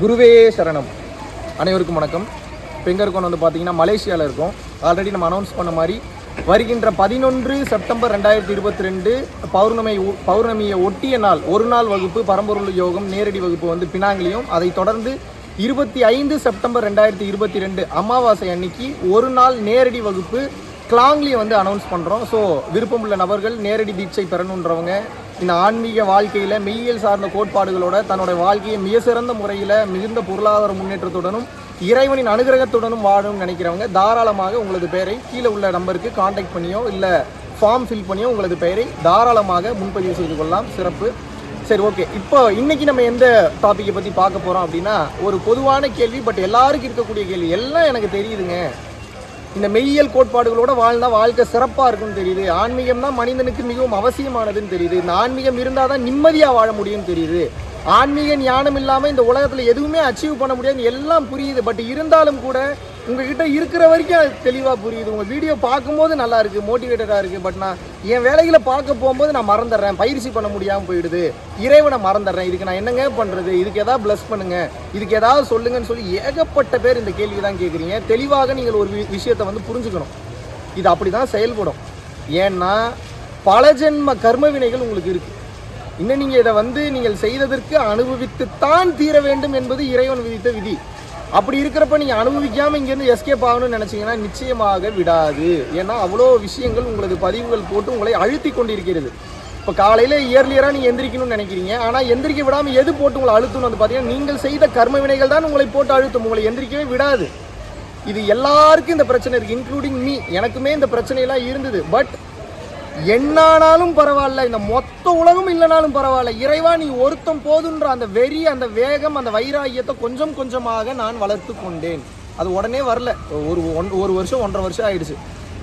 குருவே சரணம். அனைவருக்கும் வணக்கம். இப்போ எங்கே இருக்கோம்னு வந்து பார்த்தீங்கன்னா மலேசியாவில் இருக்கோம். ஆல்ரெடி நம்ம அனௌன்ஸ் பண்ண மாதிரி வருகின்ற பதினொன்று செப்டம்பர் ரெண்டாயிரத்தி இருபத்தி ரெண்டு பௌர்ணமி ஒ- பௌர்ணமியை ஒட்டிய நாள் ஒரு நாள் வகுப்பு பரம்பொருள் யோகம் நேரடி வகுப்பு வந்து பினாங்கிலையும் அதைத் தொடர்ந்து இருபத்தி ஐந்து செப்டம்பர் ரெண்டாயிரத்தி இருபத்தி ரெண்டு அமாவாசை அன்னைக்கு ஒரு நாள் நேரடி வகுப்பு கிளாங்லி வந்து அனௌன்ஸ் பண்ணுறோம் ஸோ விருப்பமுள்ள நபர்கள் நேரடி தீட்சை பெறணுன்றவங்க இந்த ஆன்மீக வாழ்க்கையில் மெய்யியல் சார்ந்த கோட்பாடுகளோட தன்னோட வாழ்க்கையை மிக சிறந்த முறையில் மிகுந்த பொருளாதார முன்னேற்றத்துடனும் இறைவனின் அனுகிரகத்துடனும் வாழணும்னு நினைக்கிறவங்க தாராளமாக உங்களது பெயரை கீழே உள்ள நம்பருக்கு காண்டாக்ட் பண்ணியோ இல்லை ஃபார்ம் ஃபில் பண்ணியோ உங்களது பெயரை தாராளமாக முன்பதிவு செய்து கொள்ளலாம். சிறப்பு. சரி ஓகே இப்போ இன்னைக்கு நம்ம எந்த டாப்பிக்கை பற்றி பார்க்க போகிறோம் அப்படின்னா ஒரு பொதுவான கேள்வி பட் எல்லாருக்கும் இருக்கக்கூடிய கேள்வி. எல்லாம் எனக்கு தெரியுதுங்க. இந்த மெய்யியல் கோட்பாடுகளோட வாழ்ந்தால் வாழ்க்கை சிறப்பாக இருக்கும்னு தெரியுது. ஆன்மீகம் தான் மனிதனுக்கு மிகவும் அவசியமானதுன்னு தெரியுது. இந்த ஆன்மீகம் இருந்தால் தான் நிம்மதியாக வாழ முடியும்னு தெரியுது. ஆன்மீக ஞானம் இல்லாமல் இந்த உலகத்தில் எதுவுமே அச்சீவ் பண்ண முடியாது எல்லாம் புரியுது. பட் இருந்தாலும் கூட உங்ககிட்ட இருக்கிற வரைக்கும் அது தெளிவாக புரியுது. உங்கள் வீடியோ பார்க்கும்போது நல்லா இருக்குது மோட்டிவேட்டடாக இருக்குது பட் நான் என் வேலைகளை பார்க்க போகும்போது நான் மறந்துடுறேன். பயிற்சி பண்ண முடியாமல் போயிடுது. இறைவனை மறந்துடுறேன். இதுக்கு நான் என்னங்க பண்ணுறது இதுக்கு ஏதாவது ப்ளஸ் பண்ணுங்கள் இதுக்கு ஏதாவது சொல்லுங்கன்னு சொல்லி ஏகப்பட்ட பேர் இந்த கேள்வி தான் கேட்குறீங்க. தெளிவாக நீங்கள் ஒரு வி- விஷயத்தை வந்து புரிஞ்சுக்கணும். இது அப்படி தான் செயல்படும். ஏன்னா பல ஜென்ம கர்ம வினைகள் உங்களுக்கு இருக்குது இன்னும் நீங்கள் இதை வந்து நீங்கள் செய்ததற்கு அனுபவித்துத்தான் தீர வேண்டும் என்பது இறைவன் விதித்த விதி. அப்படி இருக்கிறப்ப நீங்கள் அனுபவிக்காமல் இங்கேருந்து எஸ்கேப் ஆகணும்னு நினச்சிங்கன்னா நிச்சயமாக விடாது. ஏன்னா அவ்வளோ விஷயங்கள் உங்களது பதிவுகள் போட்டு உங்களை அழுத்தி கொண்டிருக்கிறது. இப்போ காலையில் இயர்லியராக நீங்கள் எந்திரிக்கணும்னு நினைக்கிறீங்க. ஆனால் எந்திரிக்க விடாமல் எது போட்டு உங்களை அழுத்தணும் வந்து பார்த்தீங்கன்னா நீங்கள் செய்த கர்ம வினைகள் தான் உங்களை போட்டு அழுத்தும். உங்களை எந்திரிக்கவே விடாது. இது எல்லாருக்கும் இந்த பிரச்சனை இருக்குது இன்க்ளூடிங் மீ எனக்குமே இந்த பிரச்சனையெல்லாம் இருந்தது. பட் என்னானாலும் பரவாயில்ல இந்த மொத்த உலகம் இல்லைனாலும் பரவாயில்ல. இறைவா நீ ஒருத்தம் போதுன்ற அந்த வெறி அந்த வேகம் அந்த வைராகியத்தை கொஞ்சம் கொஞ்சமாக நான் வளர்த்து கொண்டேன். அது உடனே வரல. ஒரு ஒன் ஒரு வருஷம் ஒன்றரை வருஷம் ஆயிடுச்சு.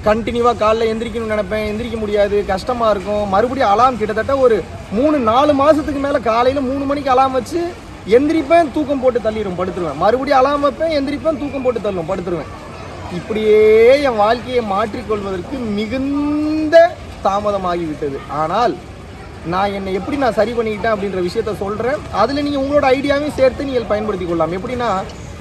கண்டினியூவாக காலைல எந்திரிக்கணும்னு நினைப்பேன். எந்திரிக்க முடியாது. கஷ்டமாக இருக்கும். மறுபடியும் அலாம் கிட்டத்தட்ட ஒரு மூணு நாலு மாதத்துக்கு மேலே காலையில் மூணு மணிக்கு அலாம் வச்சு எந்திரிப்பேன் தூக்கம் போட்டு தள்ளிடும் படுத்துருவேன். மறுபடியும் அலாம் வைப்பேன் எந்திரிப்பேன் தூக்கம் போட்டு தள்ளும் படுத்துருவேன். இப்படியே என் வாழ்க்கையை மாற்றிக்கொள்வதற்கு மிகுந்த தாமதமாகிவிட்டது. ஆனால் நான் என்னை எப்படி நான் சரி பண்ணிக்கிட்டேன் அப்படின்ற விஷயத்த சொல்கிறேன் அதில் நீங்கள் உங்களோட ஐடியாவையும் சேர்த்து நீங்கள் பயன்படுத்தி கொள்ளலாம். எப்படின்னா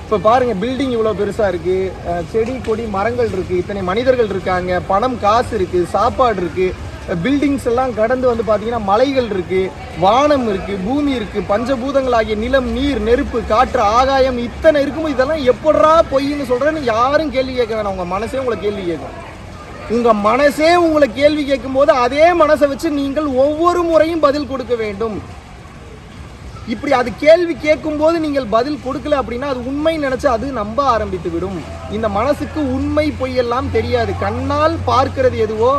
இப்போ பாருங்கள் பில்டிங் இவ்வளோ பெருசாக இருக்குது செடி கொடி மரங்கள் இருக்குது இத்தனை மனிதர்கள் இருக்காங்க. பணம் காசு இருக்குது சாப்பாடு இருக்குது பில்டிங்ஸ் எல்லாம் கடந்து வந்து பார்த்தீங்கன்னா மலைகள் இருக்குது வானம் இருக்குது பூமி இருக்குது பஞ்சபூதங்களாகிய நிலம் நீர் நெருப்பு காற்று ஆகாயம் இத்தனை இருக்கும்போது இதெல்லாம் எப்படா பொய்ன்னு சொல்கிறேன்னு யாரும் கேள்வி கேட்க வேணாம். உங்கள் மனசே உங்களை கேள்வி கேட்கும். உங்கள் மனசே உங்களை கேள்வி கேட்கும்போது அதே மனசை வச்சு நீங்கள் ஒவ்வொரு முறையும் பதில் கொடுக்க வேண்டும். இப்படி அது கேள்வி கேட்கும்போது நீங்கள் பதில் கொடுக்கல அப்படின்னா அது உண்மை நினச்சி அது நம்ப ஆரம்பித்து விடும் இந்த மனசுக்கு உண்மை பொய்யெல்லாம் தெரியாது. கண்ணால் பார்க்கிறது எதுவோ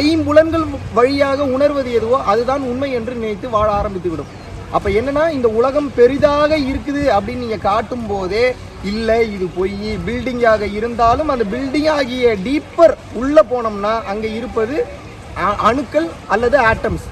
ஐம்புலன்கள் வழியாக உணர்வது எதுவோ அதுதான் உண்மை என்று நினைத்து வாழ ஆரம்பித்து விடும் அப்போ என்னன்னா இந்த உலகம் பெரிதாக இருக்குது அப்படின்னு நீங்கள் காட்டும் போதே இல்லை இது பொய். பில்டிங்காக இருந்தாலும் அந்த பில்டிங் ஆகிய டீப்பர் உள்ளே போனோம்னா அங்கே இருப்பது அணுக்கள் அல்லது ஆட்டம்ஸ்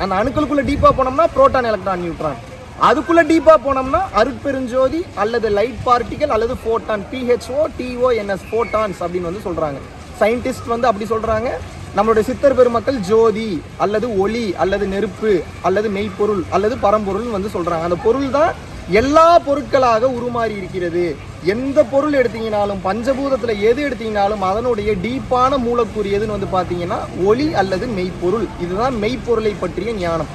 அந்த அணுக்களுக்குள்ளே டீப்பாக போனோம்னா புரோட்டான் எலக்ட்ரான் நியூட்ரான் அதுக்குள்ளே டீப்பாக போனோம்னா அருட்பெருஞ்சோதி அல்லது லைட் பார்ட்டிகல் அல்லது photon P H O T O N S photons அப்படின்னு வந்து சொல்கிறாங்க சயின்டிஸ்ட் வந்து அப்படி சொல்கிறாங்க நம்மளுடைய சித்தர் பெருமக்கள் ஜோதி அல்லது ஒளி அல்லது நெருப்பு அல்லது மெய்ப்பொருள் அல்லது பரம்பொருள் வந்து சொல்கிறாங்க அந்த பொருள் தான் எல்லா பொருட்களாக உருமாறி இருக்கிறது. எந்த பொருள் எடுத்தீங்கனாலும் பஞ்சபூதத்தில் எது எடுத்தீங்கனாலும் அதனுடைய டீப்பான மூலக்கூறு எதுன்னு வந்து பார்த்தீங்கன்னா ஒளி அல்லது மெய்ப்பொருள். இதுதான் மெய்ப்பொருளை பற்றிய ஞானம்.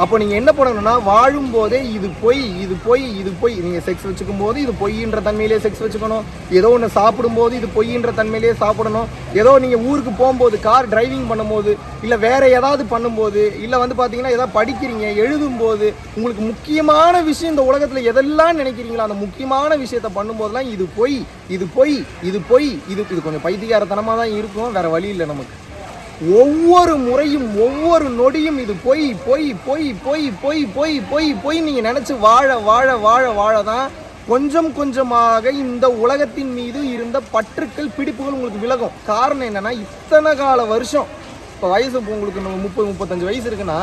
அப்போ நீங்கள் என்ன பண்ணணும்னா வாழும் போதே இது பொய் இது பொய் இது பொய். நீங்கள் செக்ஸ் வச்சுக்கும் போது இது பொய்ன்ற தன்மையிலே செக்ஸ் வச்சுக்கணும். ஏதோ ஒன்று சாப்பிடும்போது இது பொய்ன்ற தன்மையிலே சாப்பிடணும். ஏதோ நீங்கள் ஊருக்கு போகும்போது கார் டிரைவிங் பண்ணும்போது இல்லை வேறு ஏதாவது பண்ணும்போது இல்லை வந்து பார்த்தீங்கன்னா ஏதாவது படிக்கிறீங்க எழுதும்போது உங்களுக்கு முக்கியமான விஷயம் இந்த உலகத்தில் எதெல்லாம் நினைக்கிறீங்களோ அந்த முக்கியமான விஷயத்த பண்ணும்போதெல்லாம் இது பொய் இது பொய் இது பொய். இது இது கொஞ்சம் பைத்தியகாரத்தனமாக தான் இருக்கும் வேறு வழி இல்லை நமக்கு. ஒவ்வொரு முறையும் ஒவ்வொரு நொடியும் இது பொய் பொய் பொய் பொய் பொய் பொய் பொய் பொய் நீங்கள் நினச்சி வாழ வாழ வாழ வாழ தான் கொஞ்சம் கொஞ்சமாக இந்த உலகத்தின் மீது இருந்த பற்றுக்கள் பிடிப்புகள் உங்களுக்கு விலகும். காரணம் என்னென்னா இத்தனை கால வருஷம் இப்போ வயசு உங்களுக்கு நம்ம முப்பது முப்பத்தஞ்சு வயசு இருக்குன்னா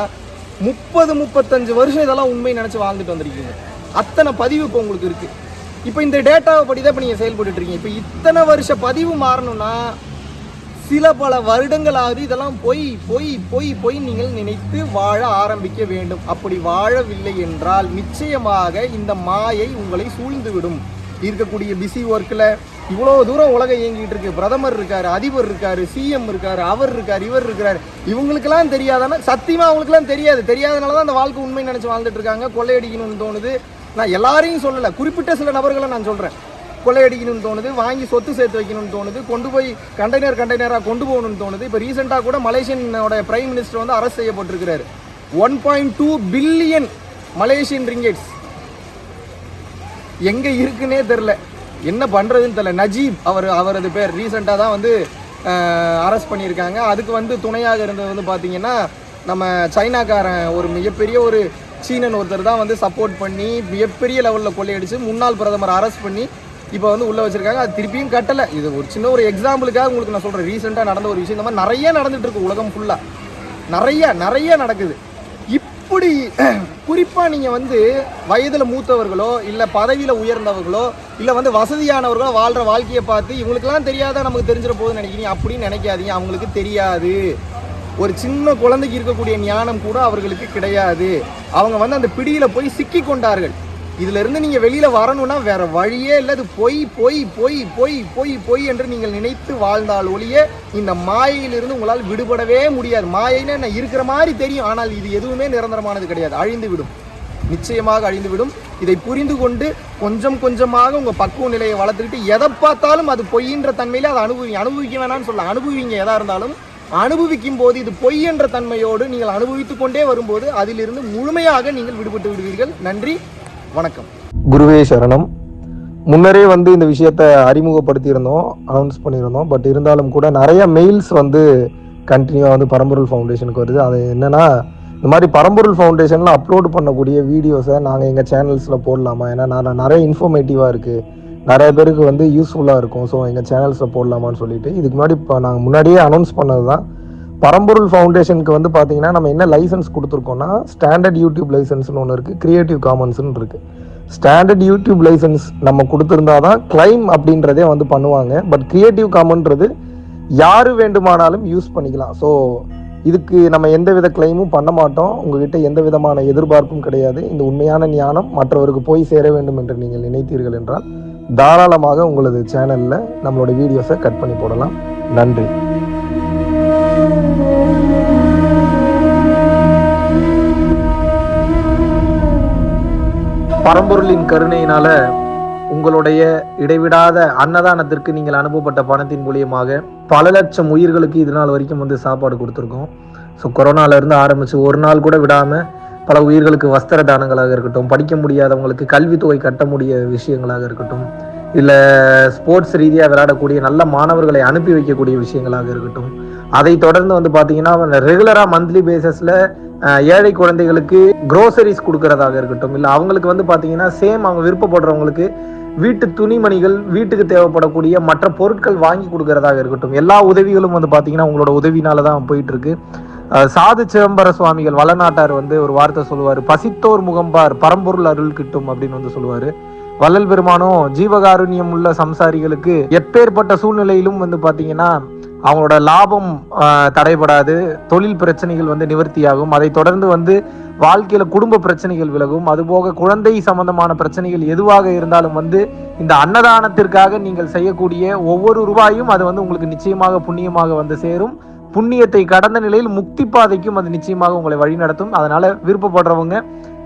முப்பது முப்பத்தஞ்சு வருஷம் இதெல்லாம் உண்மை நினச்சி வாழ்ந்துட்டு வந்திருக்கீங்க. அத்தனை பதிவு இப்போ உங்களுக்கு இருக்குது இப்போ இந்த டேட்டாவை படி தான் இப்போ நீங்கள் செயல்பட்டு இருக்கீங்க. இப்போ இத்தனை வருஷ பதிவு மாறணும்னா சில பல வருடங்களாவது இதெல்லாம் பொய் பொய் பொய் பொய் நீங்கள் நினைத்து வாழ ஆரம்பிக்க வேண்டும். அப்படி வாழவில்லை என்றால் நிச்சயமாக இந்த மாயை உங்களை சூழ்ந்துவிடும். இருக்கக்கூடிய பிஸி ஒர்க்கில் இவ்வளோ தூரம் உலகம் இயங்கிட்டு இருக்கு. பிரதமர் இருக்கார் அதிபர் இருக்கார் சிஎம் இருக்கார் அவர் இருக்கார் இவர் இருக்கிறார் இவங்களுக்கெல்லாம் தெரியாதானா? சத்தியமாக அவங்களுக்குலாம் தெரியாது. தெரியாதனால தான் அந்த வாழ்க்கை உண்மை நினச்சி வாழ்ந்துட்டு இருக்காங்க. கொள்ளையடிக்கணும்னு தோணுது. நான் எல்லாரையும் சொல்லலை. குறிப்பிட்ட சில நபர்களை நான் சொல்கிறேன் கொள்ளையடிக்கணும்னு தோணுது வாங்கி சொத்து சேர்த்து வைக்கணும்னு தோணுது கொண்டு போய் கண்டெய்னர் கண்டெய்னராக கொண்டு போகணும்னு தோணுது. இப்போ ரீசெண்டாக கூட மலேசியனோட பிரைம் மினிஸ்டர் வந்து அரெஸ்ட் செய்யப்பட்டிருக்கிறார். One point two billion Malaysian ringgits. எங்கே இருக்குன்னே தெரில என்ன பண்ணுறதுன்னு தெரில நஜீப் அவர் அவரது பேர் ரீசெண்டாக தான் வந்து அரெஸ்ட் பண்ணியிருக்காங்க. அதுக்கு வந்து துணையாக இருந்தது வந்து பார்த்தீங்கன்னா நம்ம சைனாக்காரன் ஒரு மிகப்பெரிய ஒரு சீனன் ஒருத்தர் தான் வந்து சப்போர்ட் பண்ணி மிகப்பெரிய லெவலில் கொள்ளையடிச்சு முன்னாள் பிரதமர் அரெஸ்ட் பண்ணி இப்போ வந்து உள்ளே வச்சிருக்காங்க. அது திருப்பியும் கட்டலை. இது ஒரு சின்ன ஒரு எக்ஸாம்பிளுக்காக உங்களுக்கு நான் சொல்கிறேன் ரீசெண்டாக நடந்த ஒரு விஷயம். இந்த மாதிரி நிறைய நடந்துட்டு இருக்கு உலகம் ஃபுல்லாக நிறைய நிறைய நடக்குது. இப்படி குறிப்பாக நீங்கள் வந்து வயதில் மூத்தவர்களோ இல்லை பதவியில் உயர்ந்தவர்களோ இல்லை வந்து வசதியானவர்களோ வாழ்கிற வாழ்க்கையை பார்த்து இவங்களுக்கெல்லாம் தெரியாதா நமக்கு தெரிஞ்சிட போகுதுன்னு நினைக்கிறீங்க? அப்படின்னு நினைக்காதீங்க. அவங்களுக்கு தெரியாது. ஒரு சின்ன குழந்தைக்கு இருக்கக்கூடிய ஞானம் கூட அவர்களுக்கு கிடையாது. அவங்க வந்து அந்த பிடியில் போய் சிக்கி கொண்டார்கள். இதுல இருந்து நீங்க வெளியில வரணும்னா வேற வழியே இல்லை. அது பொய் பொய் பொய் பொய் பொய் பொய் என்று நீங்கள் நினைத்து வாழ்ந்தால் ஒழிய இந்த மாயையிலிருந்து உங்களால் விடுபடவே முடியாது. மாயைன்னு என்ன? இருக்கிற மாதிரி தெரியும். ஆனால் இது எதுவுமே நிரந்தரமானது கிடையாது. அழிந்து விடும் நிச்சயமாக அழிந்துவிடும். இதை புரிந்து கொண்டு கொஞ்சம் கொஞ்சமாக உங்கள் பக்குவ நிலையை வளர்த்துக்கிட்டு எதை பார்த்தாலும் அது பொய்ன்ற தன்மையில் அதை அனுபவி அனுபவிக்க வேணாம்னு சொல்ல அனுபவிங்க எதாக இருந்தாலும் அனுபவிக்கும் போது இது பொய் என்ற தன்மையோடு நீங்கள் அனுபவித்துக்கொண்டே வரும்போது அதிலிருந்து முழுமையாக நீங்கள் விடுபட்டு விடுவீர்கள். நன்றி. வணக்கம். குருவே சரணம். முன்னரே வந்து இந்த விஷயத்த அறிமுகப்படுத்தியிருந்தோம் அனௌன்ஸ் பண்ணியிருந்தோம் பட் இருந்தாலும் கூட நிறைய மெயில்ஸ் வந்து கண்டினியூவாக வந்து பரம்பொருள் ஃபவுண்டேஷனுக்கு வருது. அது என்னென்னா இந்த மாதிரி பரம்பொருள் ஃபவுண்டேஷனில் அப்லோட் பண்ணக்கூடிய வீடியோஸை நாங்கள் எங்கள் சேனல்ஸில் போடலாமா? ஏன்னா நான் நிறைய இன்ஃபர்மேட்டிவாக இருக்குது நிறைய பேருக்கு வந்து யூஸ்ஃபுல்லாக இருக்கும். ஸோ எங்கள் சேனல்ஸில் போடலாமான்னு சொல்லிட்டு இதுக்கு முன்னாடி இப்போ நாங்கள் முன்னாடியே அனௌன்ஸ் பண்ணது தான் பரம்பொருள் ஃபவுண்டேஷனுக்கு வந்து பார்த்தீங்கன்னா நம்ம என்ன லைசன்ஸ் கொடுத்துருக்கோம்னா ஸ்டாண்டர்ட் யூடியூப் லைசன்ஸ்னு ஒன்று இருக்குது கிரியேட்டிவ் காமன்ஸ்னு இருக்குது ஸ்டாண்டர்ட் யூடியூப் லைசன்ஸ் நம்ம கொடுத்துருந்தா தான் கிளைம் அப்படின்றதே வந்து பண்ணுவாங்க. பட் க்ரியேட்டிவ் காமன்றது யார் வேண்டுமானாலும் யூஸ் பண்ணிக்கலாம். ஸோ இதுக்கு நம்ம எந்த வித கிளைமும் பண்ண மாட்டோம். உங்ககிட்ட எந்த விதமான எதிர்பார்ப்பும் கிடையாது. இந்த உண்மையான ஞானம் மற்றவருக்கு போய் சேர வேண்டும் என்று நீங்கள் நினைத்தீர்கள் என்றால் தாராளமாக உங்களது சேனலில் நம்மளோட வீடியோஸை கட் பண்ணி போடலாம். நன்றி. பரம்பொருளின் கருணையினால உங்களுடைய இடைவிடாத அன்னதானத்திற்கு நீங்கள் அனுப்பப்பட்ட பணத்தின் மூலியமாக பல லட்சம் உயிர்களுக்கு இது நாள் வரைக்கும் வந்து சாப்பாடு கொடுத்துருக்கோம். ஸோ கொரோனாலேருந்து ஆரம்பித்து ஒரு நாள் கூட விடாமல் பல உயிர்களுக்கு வஸ்திர தானங்களாக இருக்கட்டும் படிக்க முடியாதவங்களுக்கு கல்வித்தொகை கட்ட முடிய விஷயங்களாக இருக்கட்டும் இல்லை ஸ்போர்ட்ஸ் ரீதியாக விளையாடக்கூடிய நல்ல மாணவர்களை அனுப்பி வைக்கக்கூடிய விஷயங்களாக இருக்கட்டும் அதை தொடர்ந்து வந்து பார்த்தீங்கன்னா ரெகுலராக மந்த்லி பேசஸில் ஏழை குழந்தைகளுக்கு க்ரோசரிஸ் கொடுக்கறதாக இருக்கட்டும் இல்லை அவங்களுக்கு வந்து பார்த்தீங்கன்னா சேம் அவங்க விருப்பப்படுறவங்களுக்கு வீட்டு துணிமணிகள் வீட்டுக்கு தேவைப்படக்கூடிய மற்ற பொருட்கள் வாங்கி கொடுக்கறதாக இருக்கட்டும் எல்லா உதவிகளும் வந்து பார்த்தீங்கன்னா உங்களோட உதவினால தான் போயிட்டு இருக்கு சாது சிதம்பர சுவாமிகள் வளநாட்டார் வந்து ஒரு வார்த்தை சொல்லுவார் பசித்தோர் முகம்பார் பரம்பொருள் அருள் கிட்டும் அப்படின்னு வந்து சொல்லுவார். வள்ளல் பெருமானும் ஜீவகாருண்யம் உள்ள சம்சாரிகளுக்கு எப்பேற்பட்ட சூழ்நிலையிலும் வந்து பார்த்தீங்கன்னா அவங்களோட லாபம் தடைபடாது தொழில் பிரச்சனைகள் வந்து நிவர்த்தியாகும். அதை தொடர்ந்து வந்து வாழ்க்கையில குடும்ப பிரச்சனைகள் விலகும். அதுபோக குழந்தை சம்பந்தமான பிரச்சனைகள் எதுவாக இருந்தாலும் வந்து இந்த அன்னதானத்திற்காக நீங்கள் செய்யக்கூடிய ஒவ்வொரு ரூபாயும் அது வந்து உங்களுக்கு நிச்சயமாக புண்ணியமாக வந்து சேரும். புண்ணியத்தை கடந்த நிலையில் முக்தி பாதைக்கும் அது நிச்சயமாக உங்களை வழிநடத்தும். அதனால விருப்பப்படுறவங்க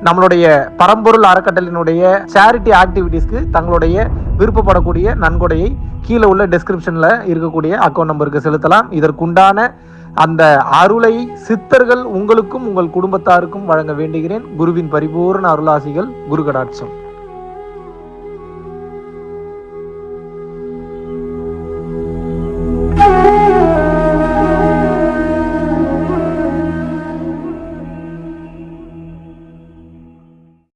நம்மளுடைய பரம்பொருள் அறக்கட்டளினுடைய சேரிட்டி ஆக்டிவிட்டீஸ்க்கு தங்களுடைய விருப்பப்படக்கூடிய நன்கொடையை கீழே உள்ள டெஸ்கிரிப்ஷன்ல இருக்கக்கூடிய அக்கௌண்ட் நம்பருக்கு செலுத்தலாம். இதற்குண்டான அந்த அருளை சித்தர்கள் உங்களுக்கும் உங்கள் குடும்பத்தாருக்கும் வழங்க வேண்டுகிறேன். குருவின் பரிபூர்ண அருளாசிகள் குரு கடாட்சம்